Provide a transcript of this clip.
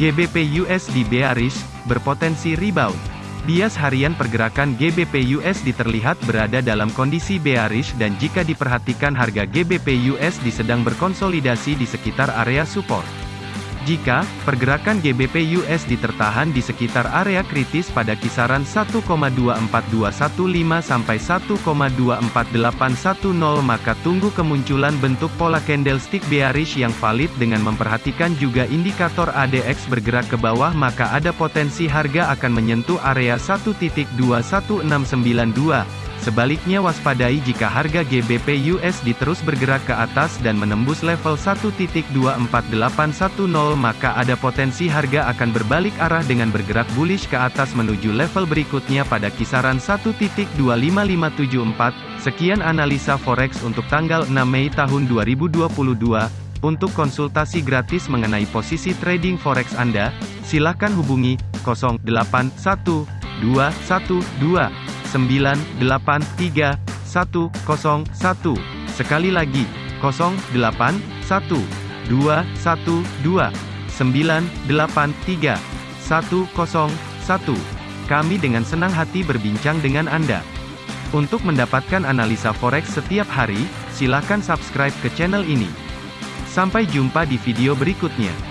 GBP USD bearish, berpotensi rebound. Bias harian pergerakan GBP USD terlihat berada dalam kondisi bearish dan jika diperhatikan harga GBP USD sedang berkonsolidasi di sekitar area support. Jika pergerakan GBP USD tertahan di sekitar area kritis pada kisaran 1,24215 sampai 1,24810 maka tunggu kemunculan bentuk pola candlestick bearish yang valid dengan memperhatikan juga indikator ADX bergerak ke bawah maka ada potensi harga akan menyentuh area 1.21692 Sebaliknya waspadai jika harga GBP USD terus bergerak ke atas dan menembus level 1.24810 maka ada potensi harga akan berbalik arah dengan bergerak bullish ke atas menuju level berikutnya pada kisaran 1.25574. Sekian analisa forex untuk tanggal 6 Mei tahun 2022. Untuk konsultasi gratis mengenai posisi trading forex Anda, silakan hubungi 081212 983 101. Sekali lagi, 08 1 2 1 2 983 101. Kami dengan senang hati berbincang dengan Anda. Untuk mendapatkan analisa forex setiap hari, silakan subscribe ke channel ini. Sampai jumpa di video berikutnya.